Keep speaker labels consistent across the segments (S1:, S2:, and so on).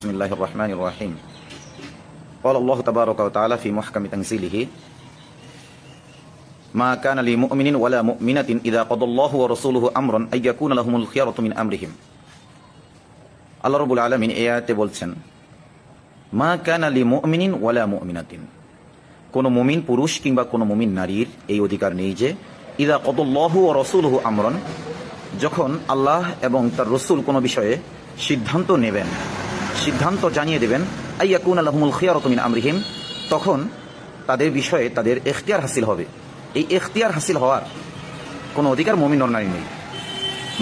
S1: بسم الله الرحمن الرحيم قال الله تبارك وتعالى في محكم تنزيله ما كان لمؤمن ولا مؤمنة إذا قضى الله ورسوله أمرا أن يكون لهم الخيرة من أمرهم আল্লাহ রবুল আলমিন এই আয়াতে বলছেন মা কান আলী মুমিনিন ওয়ালা মুমিনাতিন কোনো মুমিন পুরুষ কিংবা কোনো মুমিন নারীর এই অধিকার নেই যে ইদা কদল্লাহু ও রসুলহু আমরন যখন আল্লাহ এবং তার রসুল কোনো বিষয়ে সিদ্ধান্ত নেবেন সিদ্ধান্ত জানিয়ে দেবেন, আইয়াকুন আলহমুল খিয়ারতমিন আমরিহিম, তখন তাদের বিষয়ে তাদের এখতিয়ার হাসিল হবে। এই এখতিয়ার হাসিল হওয়ার কোনো অধিকার মুমিন নারী নেই।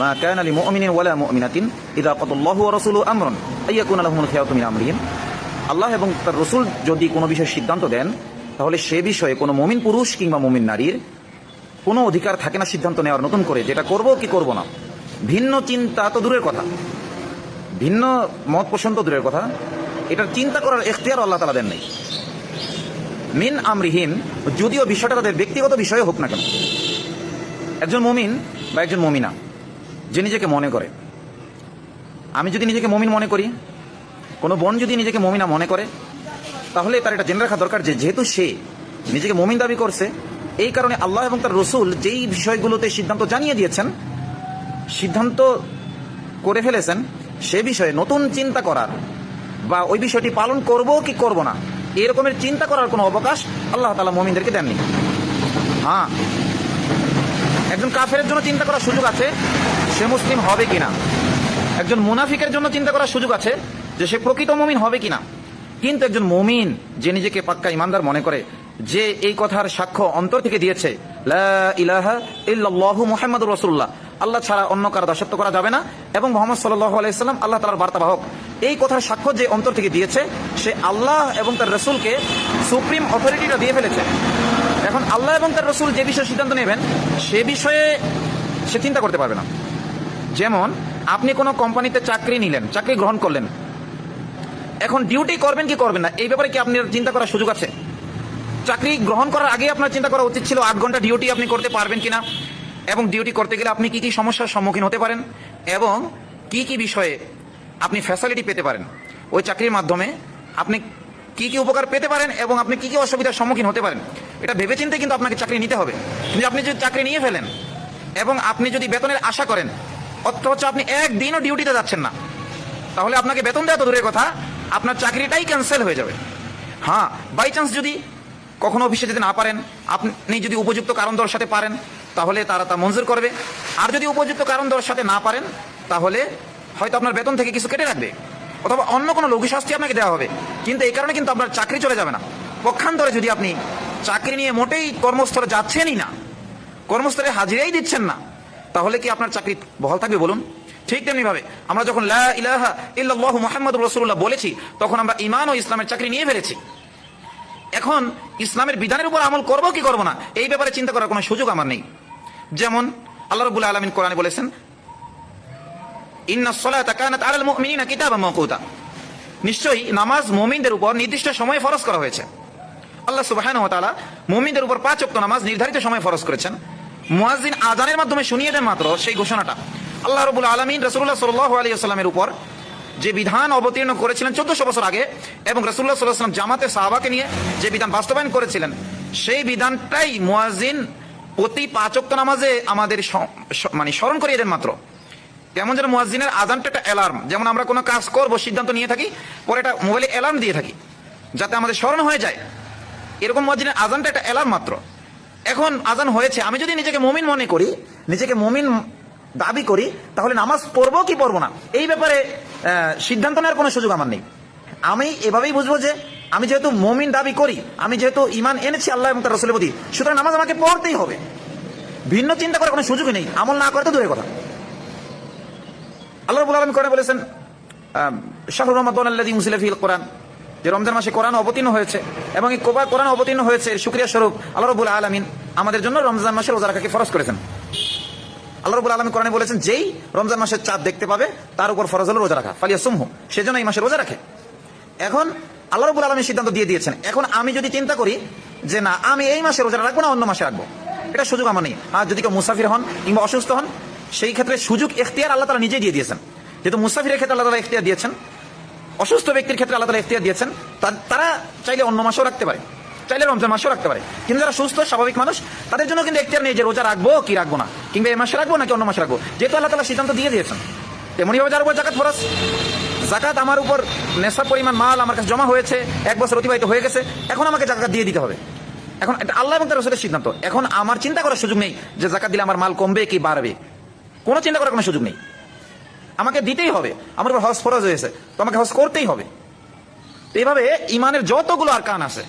S1: মা কান আলী মুমিনিন ওয়ালা মুমিনাতিন ইদা কদল্লাহু ও রসুলহু আমরন, আইয়াকুন আলহমুল খিয়ারতমিন আমরিহিম। আল্লাহ এবং তার রসুল যদি কোনো বিষয়ে সিদ্ধান্ত দেন, তাহলে সে বিষয়ে কোনো মমিন পুরুষ কিংবা মমিন নারীর কোনো অধিকার থাকে না সিদ্ধান্ত নেওয়ার, নতুন করে যেটা করব কি করব না। ভিন্ন চিন্তা তো দূরের কথা। ভিন্ন মত পোষণ তো দূরের কথা। এটার চিন্তা করার এখতিয়ার আল্লাহ তালা দেন নেই। মিন আমরিহীন, যদিও বিষয়টা তাদের ব্যক্তিগত বিষয়ে হোক না কেন। একজন মমিন বা একজন মমিনা, যে নিজেকে মনে করে। আমি যদি নিজেকে মমিন মনে করি, কোনো বোন যদি নিজেকে মমিনা মনে করে, তাহলে তার এটা জেনে রাখা দরকার যে যেহেতু সে নিজেকে মমিন দাবি করছে, এই কারণে আল্লাহ এবং তার রসুল যেই বিষয়গুলোতে সিদ্ধান্ত জানিয়ে দিয়েছেন, সিদ্ধান্ত করে ফেলেছেন সে বিষয়ে নতুন চিন্তা করার বা ওই বিষয়টি পালন করব কি করব না, এরকমের চিন্তা করার কোনো অবকাশ আল্লাহ তালা মমিনদেরকে দেননি। হ্যাঁ একজন কাফের জন্য চিন্তা করার সুযোগ আছে, সে মুসলিম হবে কিনা? একজন মুনাফিকের জন্য চিন্তা করার সুযোগ আছে যে সে প্রকৃত মমিন হবে কিনা? কিন্তু একজন মমিন যে নিজেকে পাক্কা ইমানদার মনে করে, যে এই কথার সাক্ষ্য অন্তর থেকে দিয়েছে ইলাহা ইল্লাল্লাহু মুহাম্মাদুর রাসূলুল্লাহ আল্লাহ ছাড়া অন্য কারও দাসত্ব করা যাবে না। এবং মোহাম্মদ সাল্লাল্লাহু আলাইহি সাল্লাম আল্লাহ তাআলার বার্তাবাহক এই কথার সাক্ষ্য যে অন্তর থেকে দিয়েছে, সে আল্লাহ এবং তার রসুলকে সুপ্রিম অথরিটিটা দিয়ে ফেলেছে। এখন আল্লাহ এবং তার রসুল যে বিষয়ে সিদ্ধান্ত নেবেন, সে বিষয়ে সে চিন্তা করতে পারবে না। যেমন, আপনি কোনো কোম্পানিতে চাকরি নিলেন, চাকরি গ্রহণ করলেন। এখন ডিউটি করবেন কি করবেন না, এই ব্যাপারে কি আপনার চিন্তা করার সুযোগ আছে? চাকরি গ্রহণ করার আগে আপনার চিন্তা করা উচিত ছিল আট ঘণ্টা ডিউটি আপনি করতে পারবেন কিনা? এবং ডিউটি করতে গেলে আপনি কি কি সমস্যার সম্মুখীন হতে পারেন? এবং কি কি বিষয়ে আপনি ফ্যাসিলিটি পেতে পারেন? ওই চাকরির মাধ্যমে আপনি কি কি উপকার পেতে পারেন এবং আপনি কি কি অসুবিধার সম্মুখীন হতে পারেন? এটা ভেবেচিন্তে কিন্তু আপনাকে চাকরি নিতে হবে। কিন্তু আপনি যদি চাকরি নিয়ে ফেলেন এবং আপনি যদি বেতনের আশা করেন, অথচ আপনি একদিনও ডিউটিতে যাচ্ছেন না, তাহলে আপনাকে বেতন দেওয়া তো দূরের কথা, আপনার চাকরিটাই ক্যান্সেল হয়ে যাবে। হ্যাঁ বাই চান্স যদি কখনো অফিসে যেতে না পারেন, আপনি যদি উপযুক্ত কারণ দর্শাতে পারেন তাহলে তারা তা মঞ্জুর করবে। আর যদি উপযুক্ত কারণ দর্শাতে না পারেন, তাহলে হয়তো আপনার বেতন থেকে কিছু কেটে রাখবে। অথবা অন্য কোনো লঘু শাস্তি আপনাকে দেওয়া হবে। কিন্তু এই কারণে কিন্তু আপনার চাকরি চলে যাবে না। পক্ষান্তরে যদি আপনি চাকরি নিয়ে মোটেই কর্মস্থলে যাচ্ছেনই না, কর্মস্থলে হাজিরাই দিচ্ছেন না, তাহলে কি আপনার চাকরি বহাল থাকবে বলুন? ঠিক তেমনি ভাবে আমরা যখন লা ইলাহা ইল্লাল্লাহু বলেছি, তখন আমরা ঈমান ও ইসলামের চাকরি নিয়ে ফেলেছি। এখন ইসলামের বিধানের উপর আমল করব কি করব না, এই ব্যাপারে চিন্তা করার কোনো সুযোগ আমার নেই। যেমন আল্লাহ রাব্বুল আলামিন কোরআনে বলেছেন নিশ্চয়ই নামাজ মুমিনদের উপর নির্দিষ্ট সময়ে ফরজ করা হয়েছে। আল্লাহ সুবহানাহু ওয়া তাআলা উপর পাঁচ ওয়াক্ত নামাজ নির্ধারিত সময়ে ফরজ করেছেন। মুয়াজ্জিন আজানের মাধ্যমে শুনিয়ে দেন মাত্র সেই ঘোষণাটা। আল্লাহ রবুল আলমিন রসুল্লাহ সাল্লাহ আলী আসসালামের উপর যে বিধান অবতীর্ণ করেছিলেন চোদ্দশো বছর আগে এবং রসুল্লাহ সাল্লাহাম জামাতে সাহাবাকে নিয়ে যে বিধান বাস্তবায়ন করেছিলেন, সেই বিধানটাই মুয়াজিন প্রতি পাঁচক্ত নামাজে আমাদের মানে স্মরণ করিয়ে দেন মাত্র। কেমন যেন মুয়াজিনের আজানটা একটা অ্যালার্ম যেমন আমরা কোনো কাজ করব, সিদ্ধান্ত নিয়ে থাকি, পরে এটা মোবাইলে অ্যালার্ম দিয়ে থাকি, যাতে আমাদের স্মরণ হয়ে যায়। এরকম মুয়াজিনের আজানটা একটা অ্যালার্ম মাত্র। এখন আজান হয়েছে, আমি যদি নিজেকে মমিন মনে করি, নিজেকে মমিন দাবি করি, তাহলে নামাজ পড়ব কি পড়ব না? এই ব্যাপারে সিদ্ধান্ত নেওয়ার কোনো সুযোগ আমার নেই। আমি এভাবেই বুঝব যে আমি যেহেতু মমিন দাবি করি, আমি যেহেতু ইমান এনেছি আল্লাহ এবং তার রসুলের প্রতি, সুতরাং নামাজ আমাকে পড়তেই হবে। ভিন্ন চিন্তা করার কোনো সুযোগ নেই, আমল না করে তো দূরের কথা। আল্লাহ আলম করে বলেছেন শাহরুর রহমদ মুসিলফিল কোরআন, যে রমজান মাসে কোরআন অবতীর্ণ হয়েছে এবং এই কোবার কোরআন অবতীর্ণ হয়েছে সুক্রিয়া স্বরূপ আল্লাহ রবুল আলমিন আমাদের জন্য রমজান মাসে রোজা রাখাকে ফরজ করেছেন। আল্লাহ রবুল আলমী কোরআনে বলেছেন, যেই রমজান মাসের চাঁদ দেখতে পাবে, তার উপর ফরজ হলো রোজা রাখা ফালিয়া সুমহু সেজন্য এই মাসে রোজা রাখে। এখন আল্লাহ রবুল আলমী সিদ্ধান্ত দিয়ে দিয়েছেন। এখন আমি যদি চিন্তা করি যে না, আমি এই মাসে রোজা রাখব না অন্য মাসে রাখব, এটা সুযোগ আমার নেই। আর যদি কেউ মুসাফির হন কিংবা অসুস্থ হন, সেই ক্ষেত্রে সুযোগ, এখতিয়ার আল্লাহ তারা নিজেই দিয়ে দিয়েছেন। যেহেতু মুসাফিরের ক্ষেত্রে আল্লাহ তালা এখতিয়ার দিয়েছেন, অসুস্থ ব্যক্তির ক্ষেত্রে আল্লাহ তালা ইখতিয়ার দিয়েছেন তারা চাইলে অন্য মাসেও রাখতে পারে, চাইলে রমজান মাসেও রাখতে পারে। কিন্তু যারা সুস্থ, স্বাভাবিক মানুষ, তাদের জন্য কিন্তু এখতিয়ার নেই যে রোজা রাখব কি রাখব না, কিংবা এই মাসে রাখব নাকি অন্য মাসে রাখব, যেহেতু আল্লাহ তালা সিদ্ধান্ত দিয়ে দিয়েছেন। তেমনিভাবে যার উপর জাকাত ফরজ। জাকাত আমার উপর নেশা পরিমাণ মাল আমার কাছে জমা হয়েছে, এক বছর অতিবাহিত হয়ে গেছে, এখন আমাকে জাকাত দিয়ে দিতে হবে। এখন এটা আল্লাহ এবং তার রসুলের সিদ্ধান্ত। এখন আমার চিন্তা করার সুযোগ নেই যে জাকাত দিলে আমার মাল কমবে কি বাড়বে। কোনো চিন্তা করার কোনো সুযোগ নেই। আমাকে দিতেই হবে। আমার উপর হজ ফরজ হয়েছে। তো আমাকে হজ করতেই হবে। এইভাবে ইমানের যতগুলো আর কান আছে,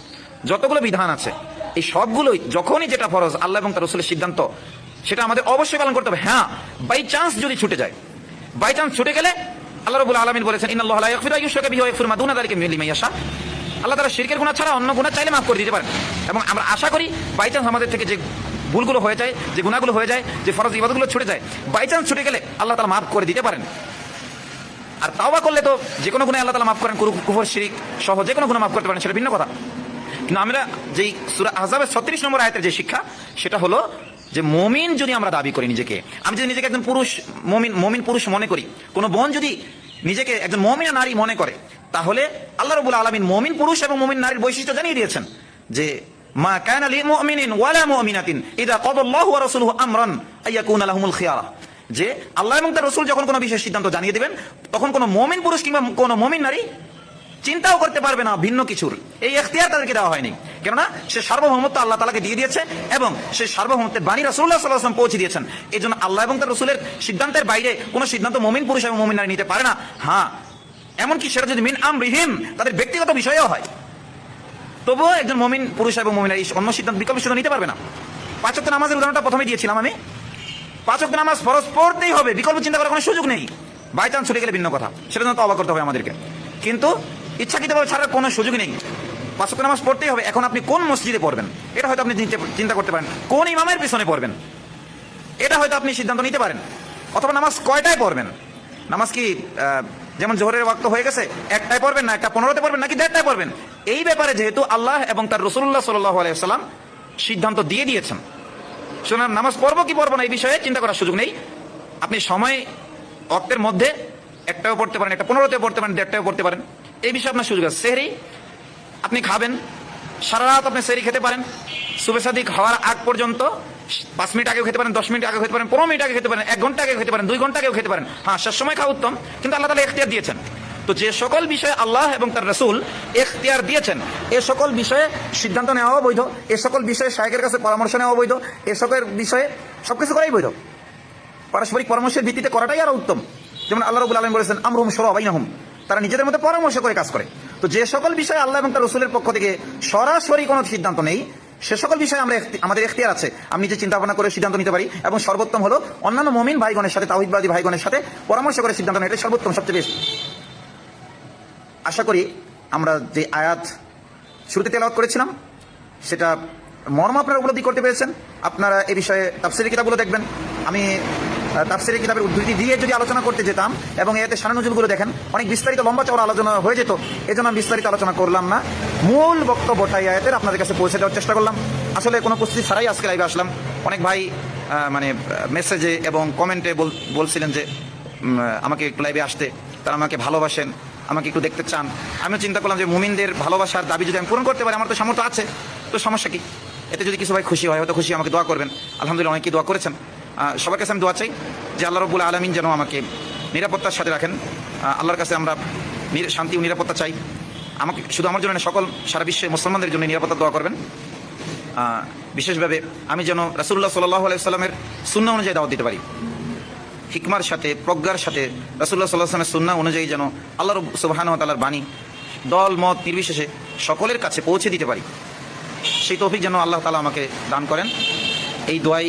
S1: যতগুলো বিধান আছে, এই সবগুলোই যখনই যেটা ফরজ আল্লাহ এবং তার রসুলের সিদ্ধান্ত, সেটা আমাদের অবশ্যই পালন করতে হবে। হ্যাঁ বাই চান্স যদি ছুটে যায় বাই চান্স ছুটে গেলে আমরা যে ভুলগুলো হয়ে যায়, যে গুনাহগুলো হয়ে যায়, যে ফরজ ছুটে যায় বাই চান্স ছুটে গেলে আল্লাহ তাআলা মাফ করে দিতে পারেন। আর তাওবা করলে তো যে কোনো গুণে আল্লাহ তালা মাফ করেন শিরিক সহ যে কোনো গুণে মাফ করতে পারেন, সেটা ভিন্ন কথা। কিন্তু আমরা যেই সুরা আহজাবের ছত্রিশ নম্বর আয়তের যে শিক্ষা, সেটা হলো যে মমিন যদি আমরা দাবি করি নিজেকে, আমি যদি নিজেকে একজন পুরুষ, মমিন মমিন পুরুষ মনে করি, কোনো বোন যদি নিজেকে একজন মমিনা নারী মনে করে, তাহলে আল্লাহ রবুল আলমিন মমিন পুরুষ এবং মমিন নারীর বৈশিষ্ট্য জানিয়ে দিয়েছেন যে, মা কানা লি ওয়ালা মুমিনাতিন ইদা কদাল্লাহু ওয়া রাসূলুহু আমরান আইয়াকুনা লাহুমুল খিয়ারা। যে, আল্লাহ এবং তার রসুল যখন কোনো বিশেষ সিদ্ধান্ত জানিয়ে দিবেন, তখন কোনো মমিন পুরুষ কিংবা কোনো মমিন নারী চিন্তাও করতে পারবে না ভিন্ন কিছুর। এই এখতিয়ার তাদেরকে দেওয়া হয়নি। কেননা সে সার্বভৌমত্ব আল্লাহ তালাকে দিয়ে দিয়েছে এবং সে সার্বভৌমত্বের বাণী রাসুল্লাহ সাল্লাহাম পৌঁছে দিয়েছেন। এই জন্য আল্লাহ এবং তার রসুলের সিদ্ধান্তের বাইরে কোনো সিদ্ধান্ত মমিন পুরুষ এবং মমিন নারী নিতে পারে না। হ্যাঁ এমনকি সেটা যদি মিন আম রিহিম তাদের ব্যক্তিগত বিষয়েও হয়। তবুও একজন মমিন পুরুষ এবং মমিন নারী অন্য সিদ্ধান্ত, বিকল্প সিদ্ধান্ত নিতে পারবে না। পাঁচক নামাজের উদাহরণটা প্রথমে দিয়েছিলাম আমি। পাঁচক নামাজ ফরজ পড়তেই হবে, বিকল্প চিন্তা করার কোনো সুযোগ নেই। বাই চান্স ছুটে গেলে ভিন্ন কথা। সেটা জন্য তো অবাক করতে হবে আমাদেরকে। কিন্তু ইচ্ছাকৃতভাবে ছাড়ার কোনো সুযোগ নেই। পাঁচক নামাজ পড়তেই হবে। এখন আপনি কোন মসজিদে পড়বেন? এটা হয়তো আপনি চিন্তা- করতে পারেন। কোন ইমামের পিছনে পড়বেন? এটা হয়তো আপনি সিদ্ধান্ত নিতে পারেন। অথবা নামাজ কয়টায় পড়বেন? নামাজ কি যেমন জোহরের ওয়াক্ত হয়ে গেছে, একটায় পড়বেন না, একটা পনেরোতে পড়বেন, নাকি দেড়টায় পড়বেন? এই ব্যাপারে যেহেতু আল্লাহ এবং তার রসুল্লাহ সাল্লাহ আলাইসাল্লাম সিদ্ধান্ত দিয়ে দিয়েছেন। সুতরাং নামাজ পড়ব কি পড়ব না এই বিষয়ে চিন্তা করার সুযোগ নেই। আপনি সময় অক্তের মধ্যে একটাও পড়তে পারেন, একটা পনেরোতেও পড়তে পারেন দেড়টাও পড়তে পারেন। এই বিষয়ে আপনার সুযোগ আছে। সেহরি আপনি খাবেন, সারা রাত আপনি সেরি খেতে পারেন সুবে সাদিক হওয়ার আগ পর্যন্ত পাঁচ মিনিট আগেও খেতে পারেন, দশ মিনিট আগে খেতে পারেন, পনেরো মিনিট আগে খেতে পারেন, এক ঘণ্টা আগে খেতে পারেন, দুই ঘণ্টা আগেও খেতে পারেন। হ্যাঁ শেষ সময় খাওয়া উত্তম, কিন্তু আল্লাহ তালা এখতিয়ার দিয়েছেন। তো যে সকল বিষয়ে আল্লাহ এবং তার রসুল এখতিয়ার দিয়েছেন, এ সকল বিষয়ে সিদ্ধান্ত নেওয়া বৈধ এ সকল বিষয়ে শায়কের কাছে পরামর্শ নেওয়া বৈধ এ সকল বিষয়ে সব কিছু করাই বৈধ। পারস্পরিক পরামর্শের ভিত্তিতে করাটাই আরও উত্তম। যেমন আল্লাহ রবুল আলম বলেছেন আমরুম সর আবাইনাহুম তারা নিজেদের মধ্যে পরামর্শ করে কাজ করে। তো যে সকল বিষয়ে আল্লাহ এবং তার রসুলের পক্ষ থেকে সরাসরি কোনো সিদ্ধান্ত নেই, সে সকল বিষয়ে আমরা আমাদের এখতিয়ার আছে। আমি নিজে চিন্তা ভাবনা করে সিদ্ধান্ত নিতে পারি এবং সর্বোত্তম হলো অন্যান্য মমিন ভাইগণের সাথে তাহিদবাদী ভাইগণের সাথে পরামর্শ করে সিদ্ধান্ত নেওয়া। এটাই সর্বোত্তম, সবচেয়ে বেশি। আশা করি আমরা যে আয়াত শুরুতে তেলাওয়াত করেছিলাম, সেটা মর্ম আপনারা উপলব্ধি করতে পেরেছেন। আপনারা এ বিষয়ে তাফসিরি কিতাবগুলো দেখবেন। আমি তাফসিরি কিতাবের উদ্ধৃতি দিয়ে যদি আলোচনা করতে যেতাম এবং এতে সারানুজুলগুলো দেখেন, অনেক বিস্তারিত লম্বা চওড়া আলোচনা হয়ে যেত। এই জন্য আমি বিস্তারিত আলোচনা করলাম না। মূল বক্তব্যটাই আয়াতের আপনাদের কাছে পৌঁছে দেওয়ার চেষ্টা করলাম। আসলে কোনো প্রস্তুতি ছাড়াই আজকে লাইভে আসলাম। অনেক ভাই মানে মেসেজে এবং কমেন্টে বলছিলেন যে আমাকে একটু লাইভে আসতে। তারা আমাকে ভালোবাসেন, আমাকে একটু দেখতে চান। আমিও চিন্তা করলাম যে, মুমিনদের ভালোবাসার দাবি যদি আমি পূরণ করতে পারি, আমার তো সামর্থ্য আছে। তো সমস্যা কি? এতে যদি কিছু ভাই খুশি হয়, হয়তো খুশি আমাকে দোয়া করবেন। আলহামদুলিল্লাহ, অনেকেই দোয়া করেছেন। সবার কাছে আমি দোয়া চাই যে আল্লাহ রবুল আলমিন যেন আমাকে নিরাপত্তার সাথে রাখেন। আল্লাহর কাছে আমরা শান্তি ও নিরাপত্তা চাই। আমাকে শুধু আমার জন্য সকল সারা বিশ্বে মুসলমানদের জন্য নিরাপত্তা দোয়া করবেন। বিশেষভাবে আমি যেন রাসুল্লাহ সাল্লাহ আলাইসাল্লামের শূন্য অনুযায়ী দাওয়াত দিতে পারি। হিকমার সাথে, প্রজ্ঞার সাথে রাসুল্লাহ সাল্লাহ আসলামের সুন্না অনুযায়ী যেন আল্লাহ রব সুবাহান তালার বাণী দল, মত নির্বিশেষে সকলের কাছে পৌঁছে দিতে পারি। সেই তৌফিক যেন আল্লাহ তালা আমাকে দান করেন। এই দোয়াই